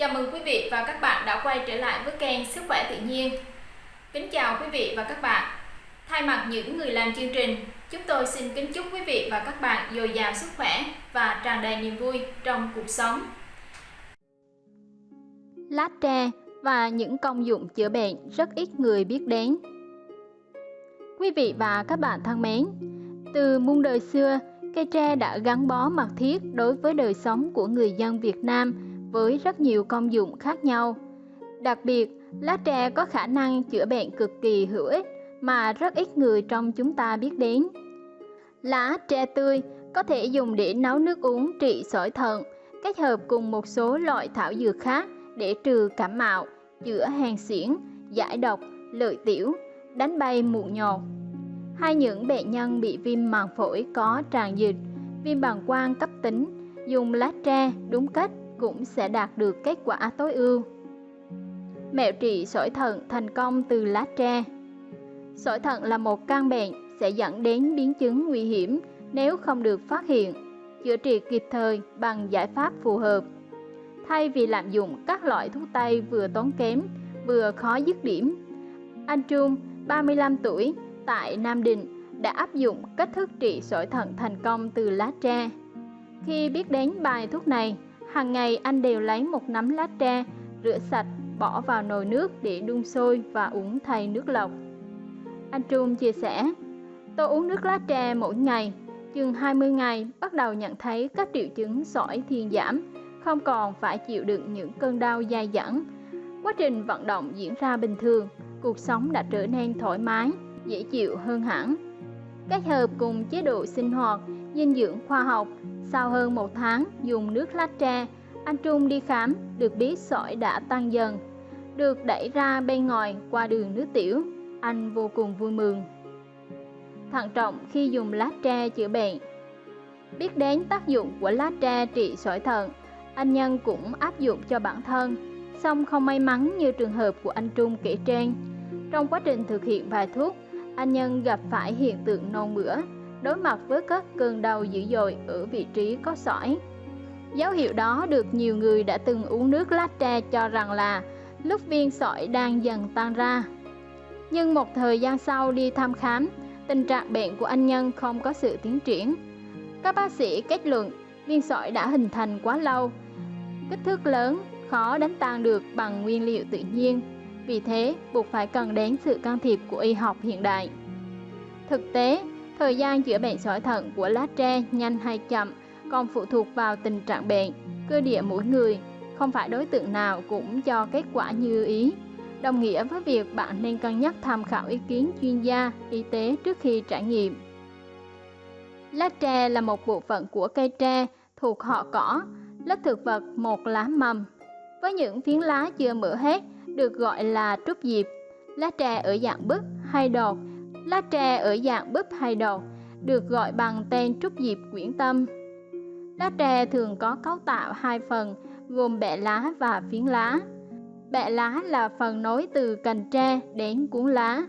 Chào mừng quý vị và các bạn đã quay trở lại với kênh Sức khỏe tự nhiên. Kính chào quý vị và các bạn. Thay mặt những người làm chương trình, chúng tôi xin kính chúc quý vị và các bạn dồi dào sức khỏe và tràn đầy niềm vui trong cuộc sống. Lá tre và những công dụng chữa bệnh rất ít người biết đến. Quý vị và các bạn thân mến, từ muôn đời xưa, cây tre đã gắn bó mật thiết đối với đời sống của người dân Việt Nam với rất nhiều công dụng khác nhau. Đặc biệt, lá tre có khả năng chữa bệnh cực kỳ hữu ích mà rất ít người trong chúng ta biết đến. Lá tre tươi có thể dùng để nấu nước uống trị sỏi thận, kết hợp cùng một số loại thảo dược khác để trừ cảm mạo, chữa hèn xuyễn, giải độc, lợi tiểu, đánh bay mụn nhọt. Hay những bệnh nhân bị viêm màng phổi có tràn dịch, viêm bàng quang cấp tính, dùng lá tre đúng cách cũng sẽ đạt được kết quả tối ưu. Mẹo trị sỏi thận thành công từ lá tre Sỏi thận là một căn bệnh sẽ dẫn đến biến chứng nguy hiểm nếu không được phát hiện, chữa trị kịp thời bằng giải pháp phù hợp. Thay vì lạm dụng các loại thuốc tây vừa tốn kém, vừa khó dứt điểm, anh Trung, 35 tuổi, tại Nam Định đã áp dụng cách thức trị sỏi thận thành công từ lá tre. Khi biết đến bài thuốc này, hàng ngày anh đều lấy một nắm lá tre, rửa sạch, bỏ vào nồi nước để đun sôi và uống thay nước lọc. Anh Trung chia sẻ, tôi uống nước lá tre mỗi ngày, chừng 20 ngày bắt đầu nhận thấy các triệu chứng sỏi thuyên giảm, không còn phải chịu đựng những cơn đau dai dẳng. Quá trình vận động diễn ra bình thường, cuộc sống đã trở nên thoải mái, dễ chịu hơn hẳn. Kết hợp cùng chế độ sinh hoạt, dinh dưỡng khoa học, sau hơn một tháng dùng nước lá tre, anh Trung đi khám, được biết sỏi đã tăng dần, được đẩy ra bên ngoài qua đường nước tiểu. Anh vô cùng vui mừng. Thận trọng khi dùng lá tre chữa bệnh Biết đến tác dụng của lá tre trị sỏi thận, anh Nhân cũng áp dụng cho bản thân, song không may mắn như trường hợp của anh Trung kể trên. Trong quá trình thực hiện bài thuốc, anh Nhân gặp phải hiện tượng nôn mửa, đối mặt với các cơn đau dữ dội ở vị trí có sỏi. Dấu hiệu đó được nhiều người đã từng uống nước lá tre cho rằng là lúc viên sỏi đang dần tan ra. Nhưng một thời gian sau đi thăm khám, tình trạng bệnh của anh Nhân không có sự tiến triển. Các bác sĩ kết luận viên sỏi đã hình thành quá lâu, kích thước lớn, khó đánh tan được bằng nguyên liệu tự nhiên. Vì thế, buộc phải cần đến sự can thiệp của y học hiện đại. Thực tế, thời gian chữa bệnh sỏi thận của lá tre nhanh hay chậm còn phụ thuộc vào tình trạng bệnh, cơ địa mỗi người, không phải đối tượng nào cũng cho kết quả như ý. Đồng nghĩa với việc bạn nên cân nhắc tham khảo ý kiến chuyên gia y tế trước khi trải nghiệm. Lá tre là một bộ phận của cây tre thuộc họ cỏ, lớp thực vật một lá mầm. Với những phiến lá chưa mở hết được gọi là trúc diệp. Lá tre ở dạng bức hay đọt, lá tre ở dạng búp hay đầu được gọi bằng tên trúc diệp quyển tâm. Lá tre thường có cấu tạo hai phần gồm bẹ lá và phiến lá. Bẹ lá là phần nối từ cành tre đến cuốn lá.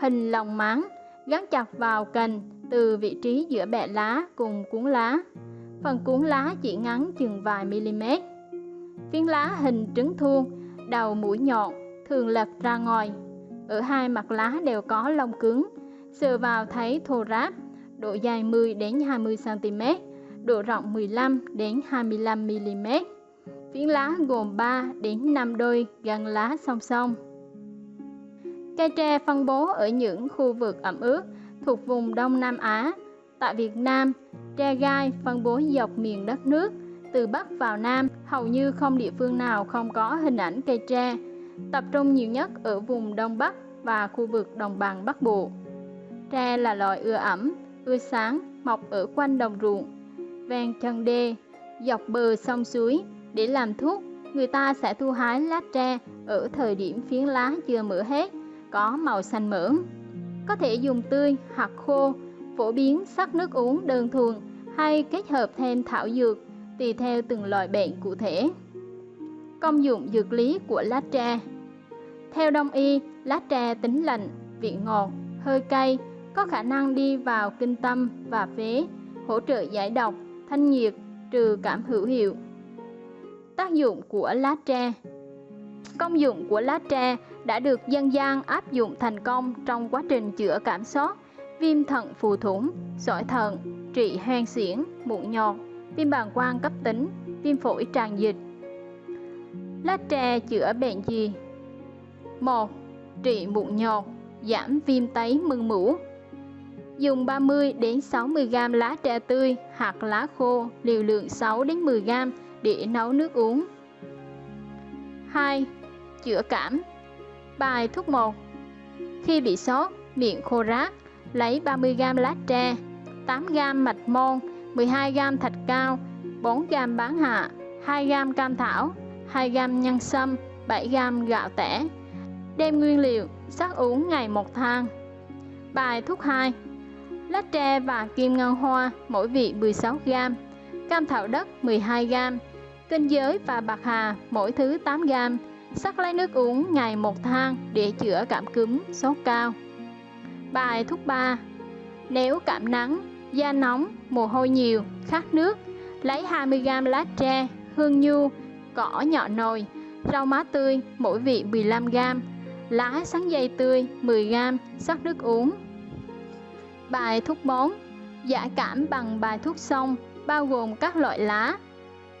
Hình lòng máng gắn chặt vào cành từ vị trí giữa bẹ lá cùng cuốn lá. Phần cuốn lá chỉ ngắn chừng vài mm. Phiến lá hình trứng thuôn, đầu mũi nhọn, thường lật ra ngoài. Ở hai mặt lá đều có lông cứng, sờ vào thấy thô ráp, độ dài 10 đến 20 cm, độ rộng 15 đến 25 mm. Phiến lá gồm 3 đến 5 đôi gắn lá song song. Cây tre phân bố ở những khu vực ẩm ướt thuộc vùng Đông Nam Á. Tại Việt Nam, tre gai phân bố dọc miền đất nước, từ Bắc vào Nam, hầu như không địa phương nào không có hình ảnh cây tre, tập trung nhiều nhất ở vùng Đông Bắc và khu vực đồng bằng Bắc Bộ. Tre là loại ưa ẩm, ưa sáng, mọc ở quanh đồng ruộng, ven chân đê, dọc bờ sông suối. Để làm thuốc, người ta sẽ thu hái lá tre ở thời điểm phiến lá chưa mở hết, có màu xanh mởm. Có thể dùng tươi hoặc khô, phổ biến sắc nước uống đơn thuần hay kết hợp thêm thảo dược tùy theo từng loại bệnh cụ thể. Công dụng dược lý của lá tre Theo đông y, lá tre tính lạnh, vị ngọt, hơi cay, có khả năng đi vào kinh tâm và phế, hỗ trợ giải độc, thanh nhiệt, trừ cảm hữu hiệu. Tác dụng của lá tre Công dụng của lá tre đã được dân gian áp dụng thành công trong quá trình chữa cảm sốt, viêm thận phù thủng, sỏi thận, trị hoen xiển, mụn nhọt, viêm bàng quang cấp tính, viêm phổi tràn dịch. Lá tre chữa bệnh gì? 1. Trị mụn nhọt, giảm viêm tấy mưng mủ. Dùng 30 đến 60 g lá tre tươi hoặc lá khô liều lượng 6 đến 10 g để nấu nước uống. 2. Chữa cảm. Bài thuốc 1. Khi bị sốt, miệng khô rát, lấy 30 g lá tre, 8 g mạch môn, 12 g thạch cao, 4 g bán hạ, 2 g cam thảo, 2 g nhân sâm, 7 g gạo tẻ. Đem nguyên liệu, sắc uống ngày một thang. Bài thuốc 2 Lá tre và kim ngân hoa mỗi vị 16 g Cam thảo đất 12 g Kinh giới và bạc hà mỗi thứ 8 g Sắc lấy nước uống ngày một thang để chữa cảm cúm, sốt cao. Bài thuốc 3 Nếu cảm nắng, da nóng, mồ hôi nhiều, khát nước Lấy 20g lá tre, hương nhu, cỏ nhỏ nồi, rau má tươi mỗi vị 15g lá sắn dây tươi 10g, sắc nước uống. Bài thuốc 4 Giải cảm bằng bài thuốc sông bao gồm các loại lá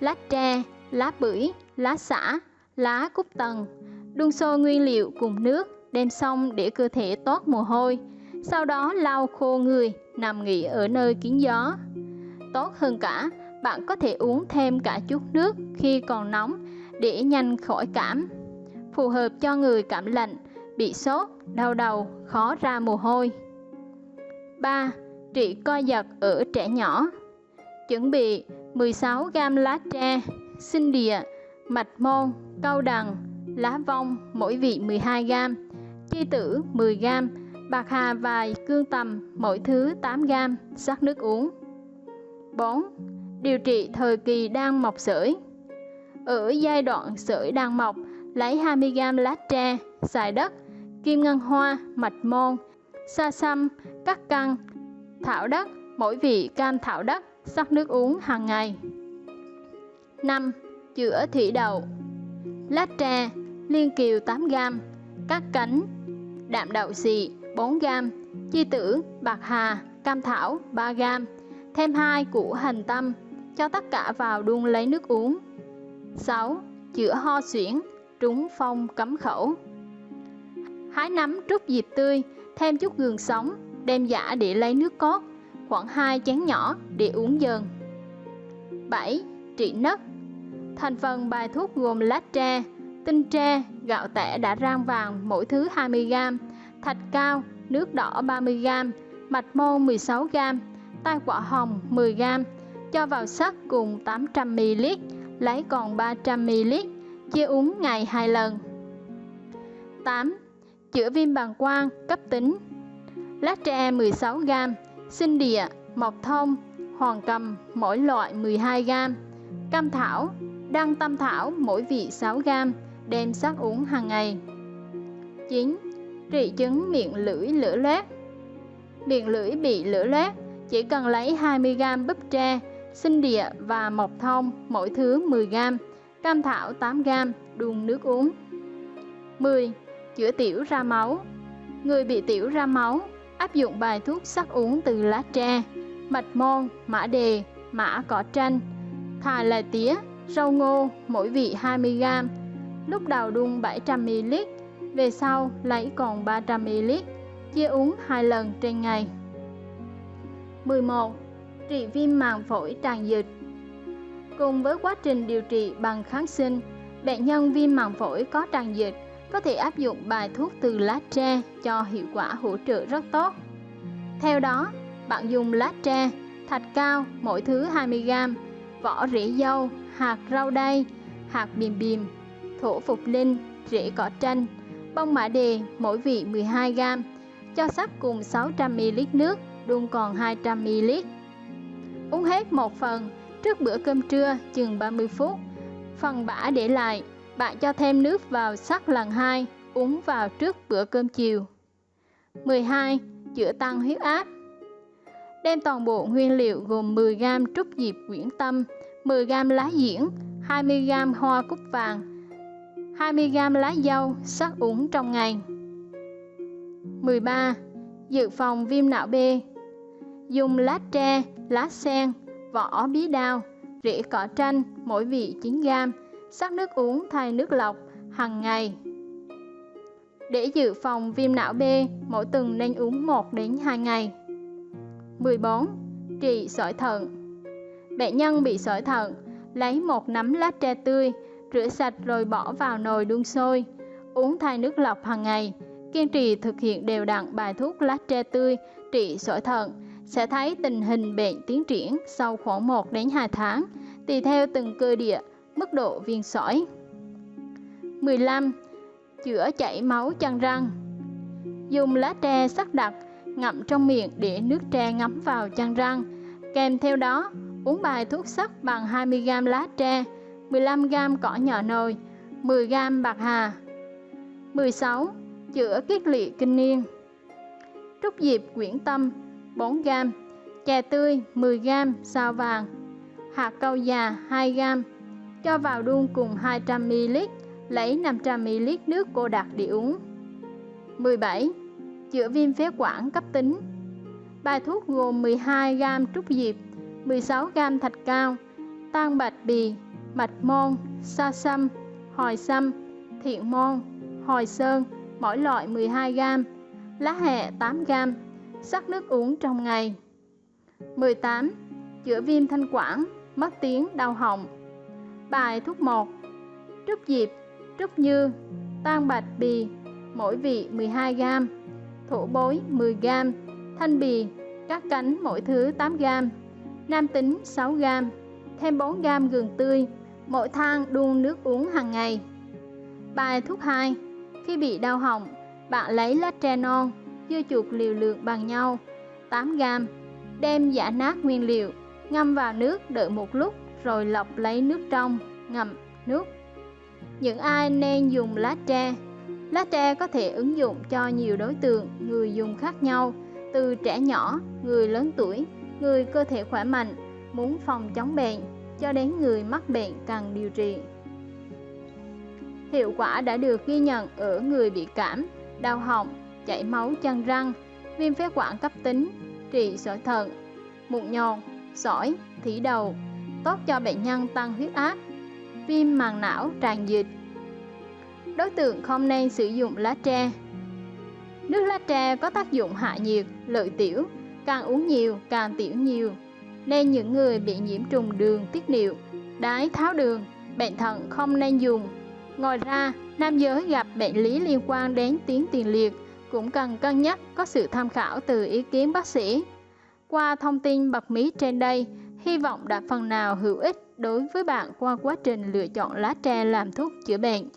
lá tre, lá bưởi, lá xả, lá cúc tần đun sôi nguyên liệu cùng nước đem xong để cơ thể toát mồ hôi sau đó lau khô người nằm nghỉ ở nơi kín gió tốt hơn cả bạn có thể uống thêm cả chút nước khi còn nóng để nhanh khỏi cảm phù hợp cho người cảm lạnh, bị sốt, đau đầu, khó ra mồ hôi. 3. Trị co giật ở trẻ nhỏ Chuẩn bị 16 g lá tre, sinh địa, mạch môn, câu đằng, lá vong mỗi vị 12 g, chi tử 10 g, bạc hà vài cương tầm mỗi thứ 8 g, sắc nước uống. 4. Điều trị thời kỳ đang mọc sởi Ở giai đoạn sởi đang mọc, lấy 20g lá tre, xài đất, kim ngân hoa, mạch môn, sa xăm, cắt căng, thảo đất, mỗi vị cam thảo đất, sắc nước uống hàng ngày. 5. Chữa thủy đậu Lá tre, liên kiều 8g, cắt cánh, đạm đậu xì 4g, chi tử, bạc hà, cam thảo 3g, thêm 2 củ hành tâm, cho tất cả vào đun lấy nước uống. 6. Chữa ho suyễn, trúng phong cấm khẩu hái nấm trút diệp tươi thêm chút gừng sống đem giả để lấy nước cốt khoảng 2 chén nhỏ để uống dần 7. Trị nấc Thành phần bài thuốc gồm lá tre, tinh tre, gạo tẻ đã rang vàng mỗi thứ 20g, thạch cao, nước đỏ 30g, mạch môn 16g, tai quả hồng 10g, cho vào sắc cùng 800ml, lấy còn 300ml, chia uống ngày 2 lần. 8. Chữa viêm bàng quang cấp tính Lá tre 16g, sinh địa, mộc thông, hoàng cầm mỗi loại 12g, cam thảo, đăng tam thảo mỗi vị 6g, đem sắc uống hàng ngày. 9. Trị chứng miệng lưỡi lửa loét Miệng lưỡi bị lửa loét, chỉ cần lấy 20g búp tre, sinh địa và mộc thông mỗi thứ 10g, cam thảo 8g, đun nước uống. 10. Chữa tiểu ra máu Người bị tiểu ra máu, áp dụng bài thuốc sắc uống từ lá tre, mạch môn, mã đề, mã cỏ tranh, thà là tía, rau ngô, mỗi vị 20g, lúc đầu đun 700ml, về sau lấy còn 300ml, chia uống 2 lần trên ngày. 11. Trị viêm màng phổi tràn dịch Cùng với quá trình điều trị bằng kháng sinh, bệnh nhân viêm màng phổi có tràn dịch có thể áp dụng bài thuốc từ lá tre cho hiệu quả hỗ trợ rất tốt. Theo đó, bạn dùng lá tre, thạch cao mỗi thứ 20g, vỏ rễ dâu, hạt rau đay, hạt bìm bìm, thổ phục linh, rễ cỏ tranh, bông mã đề mỗi vị 12g, cho sắc cùng 600ml nước, đun còn 200ml. Uống hết một phần trước bữa cơm trưa chừng 30 phút. Phần bã để lại, bạn cho thêm nước vào sắc lần 2, uống vào trước bữa cơm chiều. 12. Chữa tăng huyết áp Đem toàn bộ nguyên liệu gồm 10g trúc diệp quyển tâm, 10g lá diễn, 20g hoa cúc vàng 20g lá dâu sắc uống trong ngày 13. Dự phòng viêm não B Dùng lá tre, lá sen, vỏ bí đao, rễ cỏ tranh mỗi vị 9g sắc nước uống thay nước lọc hàng ngày để dự phòng viêm não B, mỗi tuần nên uống 1 đến 2 ngày. 14. Trị sỏi thận Bệnh nhân bị sỏi thận, lấy một nắm lá tre tươi, rửa sạch rồi bỏ vào nồi đun sôi, uống thay nước lọc hàng ngày. Kiên trì thực hiện đều đặn bài thuốc lá tre tươi trị sỏi thận sẽ thấy tình hình bệnh tiến triển sau khoảng 1 đến 2 tháng, tùy theo từng cơ địa, mức độ viêm sỏi. 15 chữa chảy máu chân răng. Dùng lá tre sắc đặc ngậm trong miệng để nước tre ngấm vào chân răng. Kèm theo đó, uống bài thuốc sắc bằng 20g lá tre, 15g cỏ nhỏ nồi, 10g bạc hà. 16. Chữa kiết lỵ kinh niên Trúc diệp quyển tâm 4g, chè tươi 10g sao vàng, hạt cau già 2g, cho vào đun cùng 200ml lấy 500ml nước cô đặc để uống. 17. Chữa viêm phế quản cấp tính Bài thuốc gồm 12g trúc diệp, 16g thạch cao, tan bạch bì, mạch môn, sa sâm, hồi sâm, thiện môn, hồi sơn, mỗi loại 12g, lá hẹ 8g, sắc nước uống trong ngày. 18. Chữa viêm thanh quản, mất tiếng, đau họng. Bài thuốc 1. Trúc diệp trúc như, tan bạch bì, mỗi vị 12g, thổ bối 10g, thanh bì, các cánh mỗi thứ 8g, nam tính 6g, thêm 4g gừng tươi, mỗi thang đun nước uống hàng ngày. Bài thuốc 2 Khi bị đau họng, bạn lấy lá tre non, dưa chuột liều lượng bằng nhau, 8g, đem giả nát nguyên liệu, ngâm vào nước đợi một lúc rồi lọc lấy nước trong, ngậm nước. Những ai nên dùng lá tre? Lá tre có thể ứng dụng cho nhiều đối tượng người dùng khác nhau. Từ trẻ nhỏ người lớn tuổi người cơ thể khỏe mạnh muốn phòng chống bệnh cho đến người mắc bệnh cần điều trị. Hiệu quả đã được ghi nhận ở người bị cảm đau họng chảy máu chân răng viêm phế quản cấp tính trị sỏi thận mụn nhọn sỏi thủy đầu tốt cho bệnh nhân tăng huyết áp viêm màng não tràn dịch. Đối tượng không nên sử dụng lá tre. Nước lá tre có tác dụng hạ nhiệt, lợi tiểu, càng uống nhiều càng tiểu nhiều, nên những người bị nhiễm trùng đường tiết niệu, đái tháo đường, bệnh thận không nên dùng. Ngoài ra, nam giới gặp bệnh lý liên quan đến tuyến tiền liệt cũng cần cân nhắc có sự tham khảo từ ý kiến bác sĩ. Qua thông tin bật mí trên đây, hy vọng đã phần nào hữu ích đối với bạn qua quá trình lựa chọn lá tre làm thuốc chữa bệnh.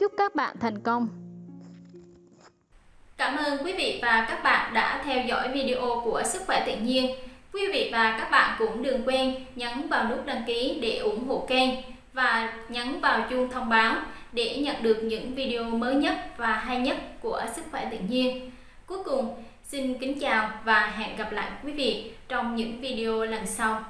Chúc các bạn thành công! Cảm ơn quý vị và các bạn đã theo dõi video của Sức khỏe tự nhiên. Quý vị và các bạn cũng đừng quên nhấn vào nút đăng ký để ủng hộ kênh và nhấn vào chuông thông báo để nhận được những video mới nhất và hay nhất của Sức khỏe tự nhiên. Cuối cùng, xin kính chào và hẹn gặp lại quý vị trong những video lần sau.